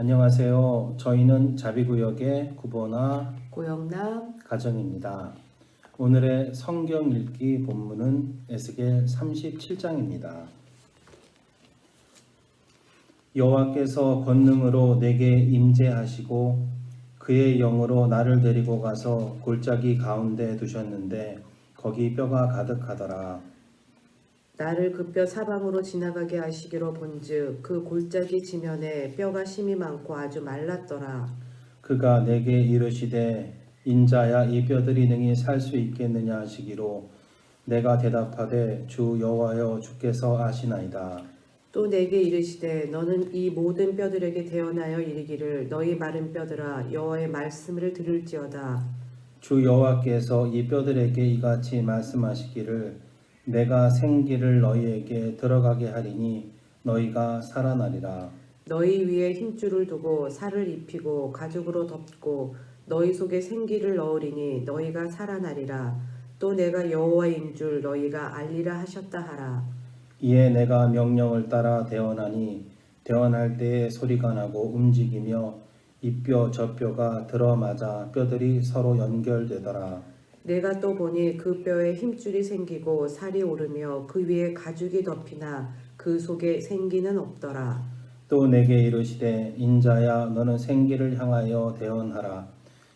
안녕하세요. 저희는 자비구역의 구보나 고영남 가정입니다. 오늘의 성경 읽기 본문은 에스겔 37장입니다. 여호와께서 권능으로 내게 임재하시고 그의 영으로 나를 데리고 가서 골짜기 가운데 두셨는데 거기 뼈가 가득하더라. 나를 그뼈 사방으로 지나가게 하시기로 본즉 그 골짜기 지면에 뼈가 심이 많고 아주 말랐더라. 그가 내게 이르시되 인자야 이 뼈들이 능히 살 수 있겠느냐 하시기로 내가 대답하되 주 여호와여 주께서 아시나이다. 또 내게 이르시되 너는 이 모든 뼈들에게 대언하여 이르기를 너희 마른 뼈들아 여호와의 말씀을 들을지어다. 주 여호와께서 이 뼈들에게 이같이 말씀하시기를 내가 생기를 너희에게 들어가게 하리니 너희가 살아나리라. 너희 위에 힘줄을 두고 살을 입히고 가죽으로 덮고 너희 속에 생기를 넣으리니 너희가 살아나리라. 또 내가 여호와인 줄 너희가 알리라 하셨다 하라. 이에 내가 명령을 따라 대언하니 대언할 때에 소리가 나고 움직이며 이뼈 저 뼈가 들어맞아 뼈들이 서로 연결되더라. 내가 또 보니 그 뼈에 힘줄이 생기고 살이 오르며 그 위에 가죽이 덮이나 그 속에 생기는 없더라. 또 내게 이르시되 인자야 너는 생기를 향하여 대언하라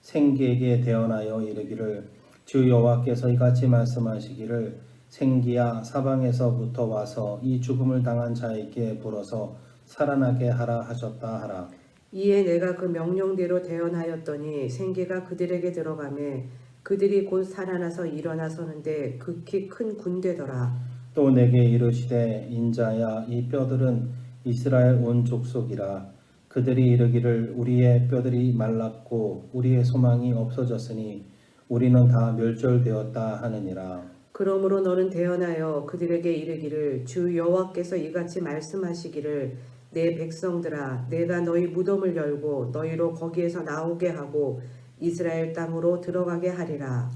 생기에게 대언하여 이르기를 주 여호와께서 이같이 말씀하시기를 생기야 사방에서부터 와서 이 죽음을 당한 자에게 불어서 살아나게 하라 하셨다 하라 이에 내가 그 명령대로 대언하였더니 생기가 그들에게 들어가매 그들이 곧 살아나서 일어나 서는데 극히 큰 군대더라. 또 내게 이르시되 인자야 이 뼈들은 이스라엘 온 족속이라 그들이 이르기를 우리의 뼈들이 말랐고 우리의 소망이 없어졌으니 우리는 다 멸절되었다 하느니라 그러므로 너는 대언하여 그들에게 이르기를 주 여호와께서 이같이 말씀하시기를 내 백성들아 내가 너희 무덤을 열고 너희로 거기에서 나오게 하고 이스라엘 땅으로 들어가게 하리라.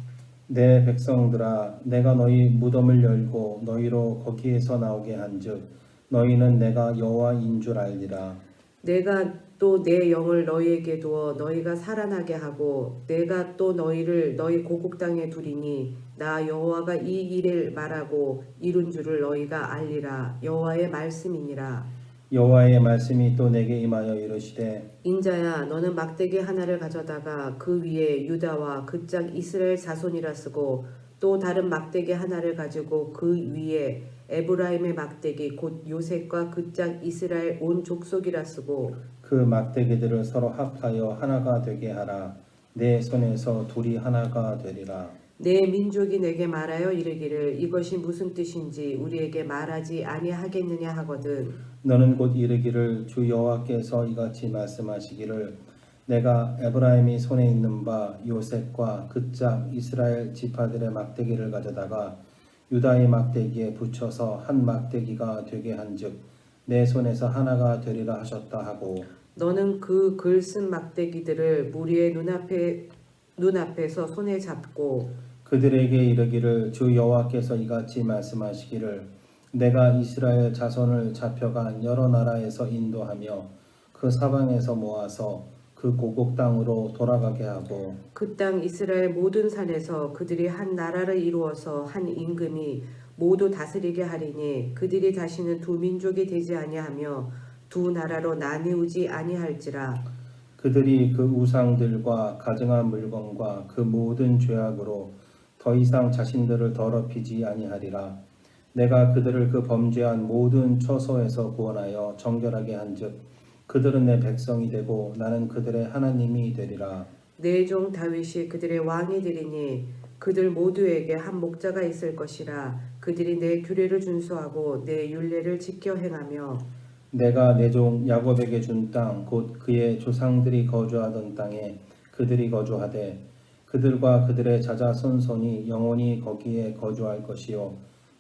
내 백성들아 내가 너희 무덤을 열고 너희로 거기에서 나오게 한즉 너희는 내가 여호와인 줄 알리라. 내가 또 내 영을 너희에게 두어 너희가 살아나게 하고 내가 또 너희를 너희 고국 땅에 두리니 나 여호와가 이 일을 말하고 이룬 줄을 너희가 알리라. 여호와의 말씀이니라 여호와의 말씀이 또 내게 임하여 이르시되 인자야 너는 막대기 하나를 가져다가 그 위에 유다와 그 짝 이스라엘 자손이라 쓰고 또 다른 막대기 하나를 가지고 그 위에 에브라임의 막대기 곧 요셉과 그 짝 이스라엘 온 족속이라 쓰고 그 막대기들을 서로 합하여 하나가 되게 하라. 내 손에서 둘이 하나가 되리라 내 민족이 내게 말하여 이르기를 이것이 무슨 뜻인지 우리에게 말하지 아니하겠느냐 하거든. 너는 곧 이르기를 주 여호와께서 이같이 말씀하시기를 내가 에브라임이 손에 있는 바 요셉과 그 짝 이스라엘 지파들의 막대기를 가져다가 유다의 막대기에 붙여서 한 막대기가 되게 한즉 내 손에서 하나가 되리라 하셨다 하고 너는 그 글 쓴 막대기들을 무리의 눈앞에 눈앞에서 손에 잡고 그들에게 이르기를 주 여호와께서 이같이 말씀하시기를 내가 이스라엘 자손을 잡혀간 여러 나라에서 인도하며 그 사방에서 모아서 그 고국 땅으로 돌아가게 하고 그 땅 이스라엘 모든 산에서 그들이 한 나라를 이루어서 한 임금이 모두 다스리게 하리니 그들이 다시는 두 민족이 되지 아니하며 두 나라로 나뉘우지 아니할지라 그들이 그 우상들과 가증한 물건과 그 모든 죄악으로 더 이상 자신들을 더럽히지 아니하리라. 내가 그들을 그 범죄한 모든 처소에서 구원하여 정결하게 한즉 그들은 내 백성이 되고 나는 그들의 하나님이 되리라. 내 종 다윗이 그들의 왕이 되리니 그들 모두에게 한 목자가 있을 것이라 그들이 내 규례를 준수하고 내 율례를 지켜 행하며 내가 내 종 야곱에게 준 땅 곧 그의 조상들이 거주하던 땅에 그들이 거주하되 그들과 그들의 자자손손이 영원히 거기에 거주할 것이요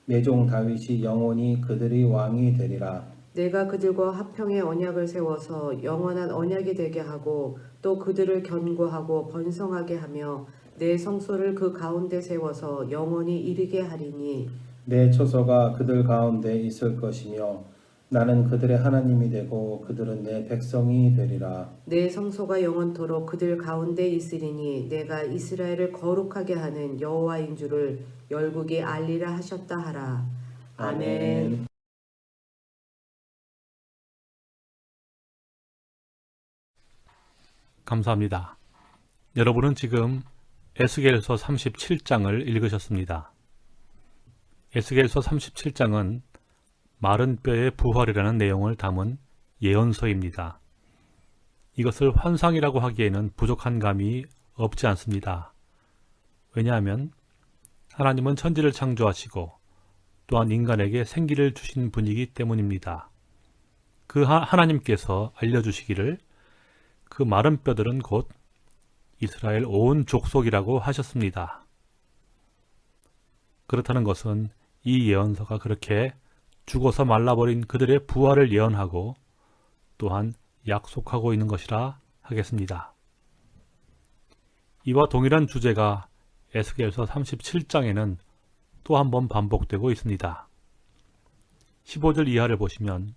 내 종 다윗이 영원히 그들이 왕이 되리라. 내가 그들과 화평의 언약을 세워서 영원한 언약이 되게 하고 또 그들을 견고하고 번성하게 하며 내 성소를 그 가운데 세워서 영원히 이르게 하리니 내 처소가 그들 가운데 있을 것이며 나는 그들의 하나님이 되고 그들은 내 백성이 되리라. 내 성소가 영원토록 그들 가운데 있으리니 내가 이스라엘을 거룩하게 하는 여호와인 줄을 열국이 알리라 하셨다 하라. 아멘. 감사합니다. 여러분은 지금 에스겔서 37장을 읽으셨습니다. 에스겔서 37장은 마른 뼈의 부활이라는 내용을 담은 예언서입니다. 이것을 환상이라고 하기에는 부족한 감이 없지 않습니다. 왜냐하면 하나님은 천지를 창조하시고 또한 인간에게 생기를 주신 분이기 때문입니다. 그 하- 하나님께서 알려주시기를 그 마른 뼈들은 곧 이스라엘 온 족속이라고 하셨습니다. 그렇다는 것은 이 예언서가 그렇게 죽어서 말라버린 그들의 부활을 예언하고 또한 약속하고 있는 것이라 하겠습니다. 이와 동일한 주제가 에스겔서 37장에는 또 한 번 반복되고 있습니다. 15절 이하를 보시면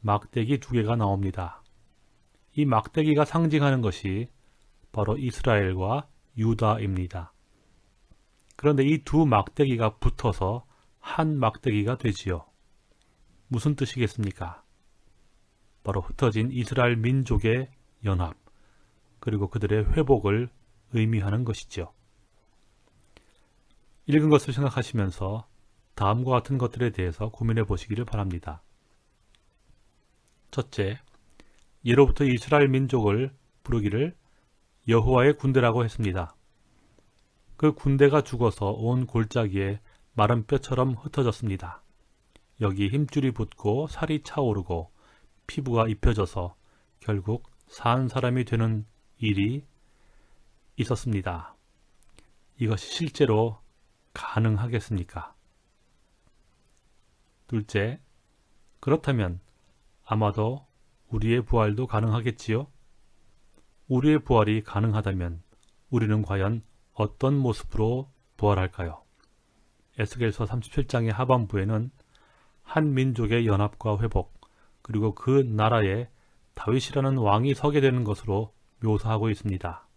막대기 두 개가 나옵니다. 이 막대기가 상징하는 것이 바로 이스라엘과 유다입니다. 그런데 이 두 막대기가 붙어서 한 막대기가 되지요. 무슨 뜻이겠습니까? 바로 흩어진 이스라엘 민족의 연합, 그리고 그들의 회복을 의미하는 것이죠. 읽은 것을 생각하시면서 다음과 같은 것들에 대해서 고민해 보시기를 바랍니다. 첫째, 예로부터 이스라엘 민족을 부르기를 여호와의 군대라고 했습니다. 그 군대가 죽어서 온 골짜기에 마른 뼈처럼 흩어졌습니다. 여기 힘줄이 붙고 살이 차오르고 피부가 입혀져서 결국 산 사람이 되는 일이 있었습니다. 이것이 실제로 가능하겠습니까? 둘째, 그렇다면 아마도 우리의 부활도 가능하겠지요? 우리의 부활이 가능하다면 우리는 과연 어떤 모습으로 부활할까요? 에스겔서 37장의 하반부에는 한 민족의 연합과 회복, 그리고 그 나라에 다윗이라는 왕이 서게 되는 것으로 묘사하고 있습니다.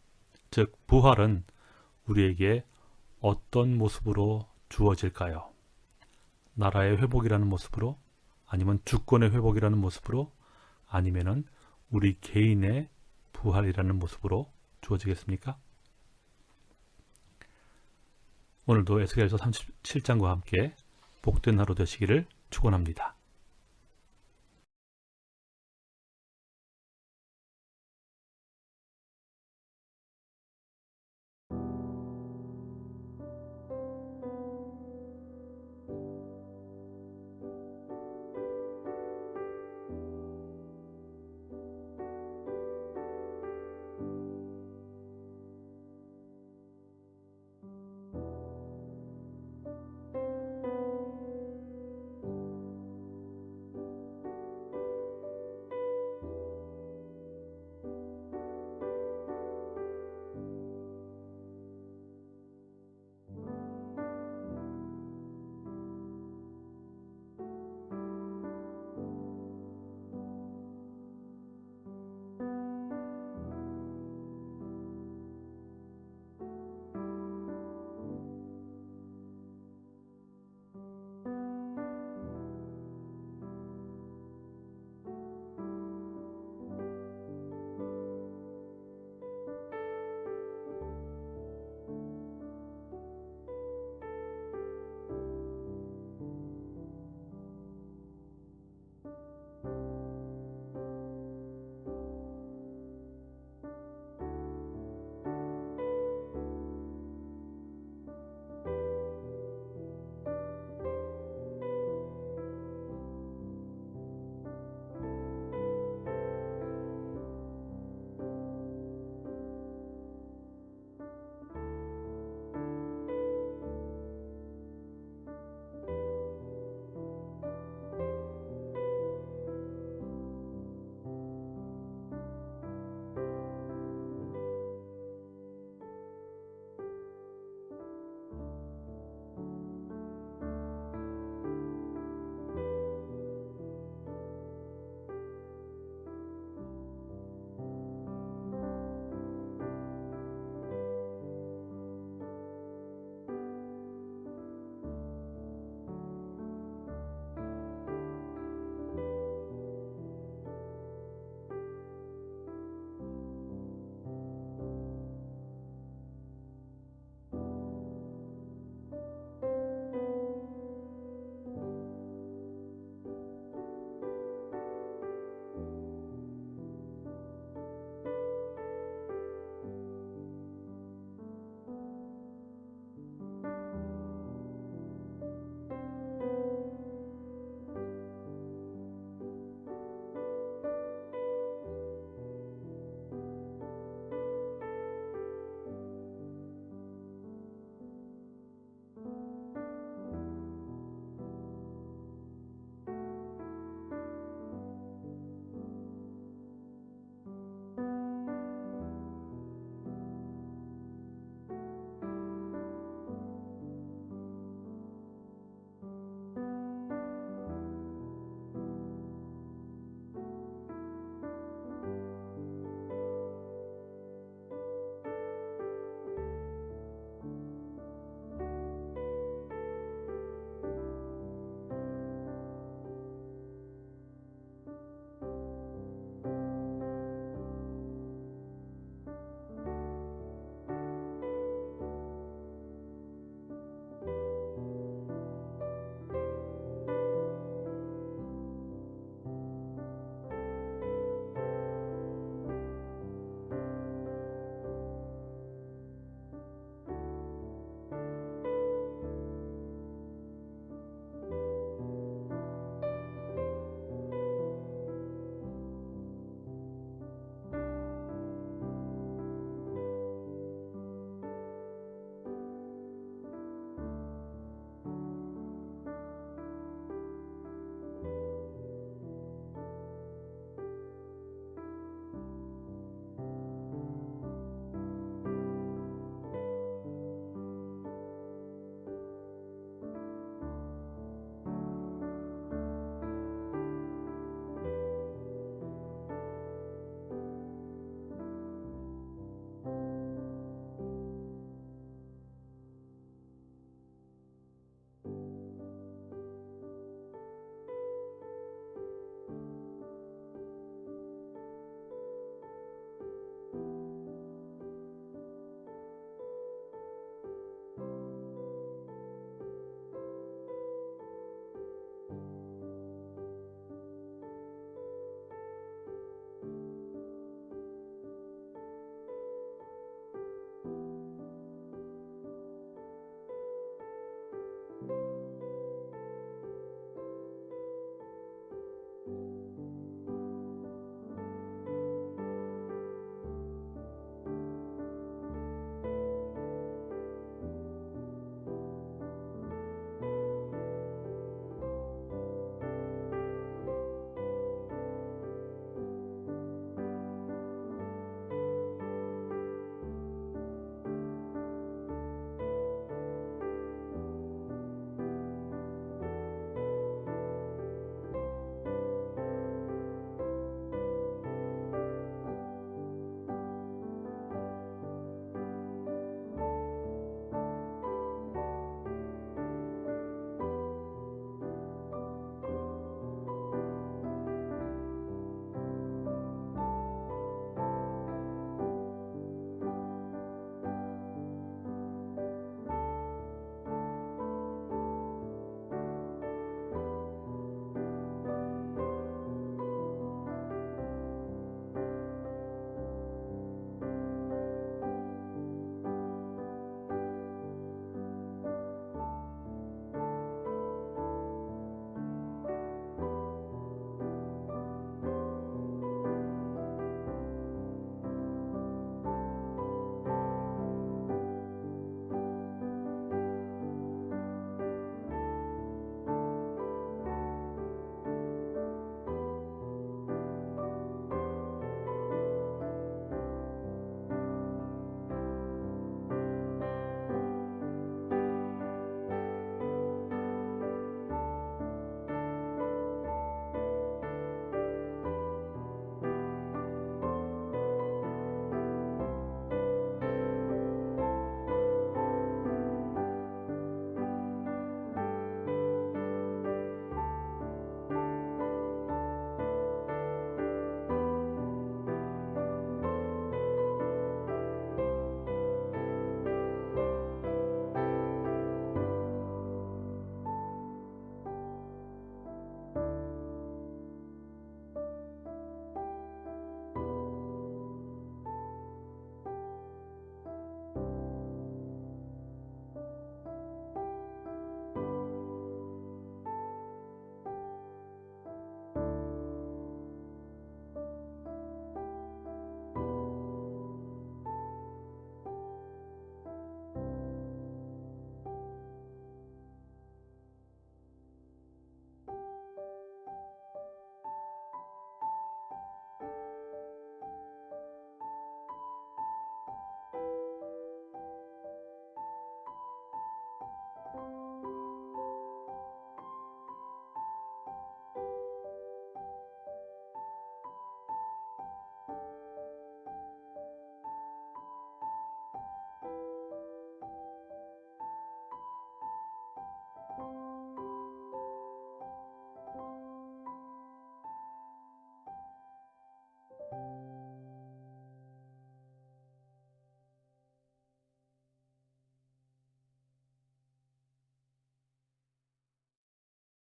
즉, 부활은 우리에게 어떤 모습으로 주어질까요? 나라의 회복이라는 모습으로? 아니면 주권의 회복이라는 모습으로? 아니면은 우리 개인의 부활이라는 모습으로 주어지겠습니까? 오늘도 에스겔서 37장과 함께 복된 하루 되시기를 축원합니다.